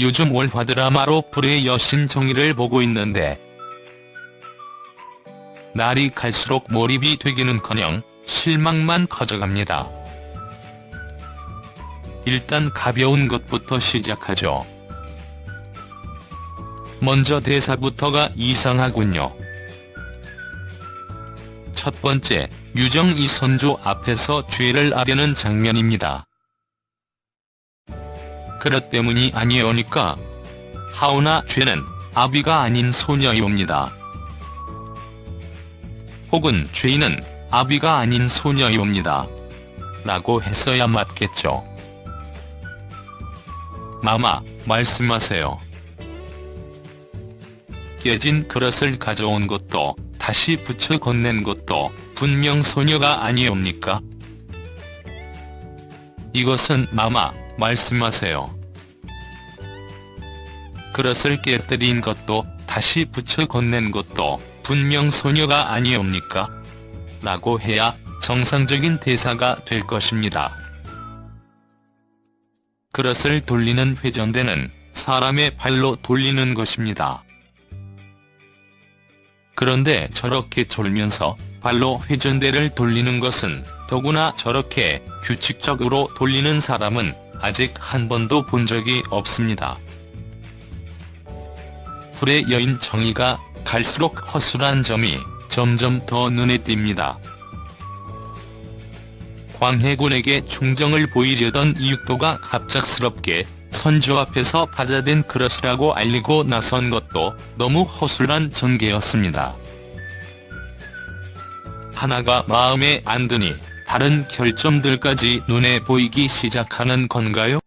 요즘 월화 드라마로 불의 여신 정의를 보고 있는데 날이 갈수록 몰입이 되기는커녕 실망만 커져갑니다. 일단 가벼운 것부터 시작하죠. 먼저 대사부터가 이상하군요. 첫 번째, 유정 이선조 앞에서 죄를 아려는 장면입니다. 그것 때문이 아니오니까 하오나 죄는 아비가 아닌 소녀이옵니다. 혹은 죄인은 아비가 아닌 소녀이옵니다. 라고 했어야 맞겠죠. 마마, 말씀하세요. 깨진 그릇을 가져온 것도 다시 붙여 건넨 것도 분명 소녀가 아니옵니까? 이것은 마마, 말씀하세요. 그릇을 깨뜨린 것도 다시 붙여 건넨 것도 분명 소녀가 아니옵니까? 라고 해야 정상적인 대사가 될 것입니다. 그릇을 돌리는 회전대는 사람의 발로 돌리는 것입니다. 그런데 저렇게 졸면서 발로 회전대를 돌리는 것은 더구나 저렇게 규칙적으로 돌리는 사람은 아직 한 번도 본 적이 없습니다. 불의 여인 정의가 갈수록 허술한 점이 점점 더 눈에 띕니다. 광해군에게 충정을 보이려던 이육도가 갑작스럽게 선조 앞에서 바자된 그릇이라고 알리고 나선 것도 너무 허술한 전개였습니다. 하나가 마음에 안 드니 다른 결점들까지 눈에 보이기 시작하는 건가요?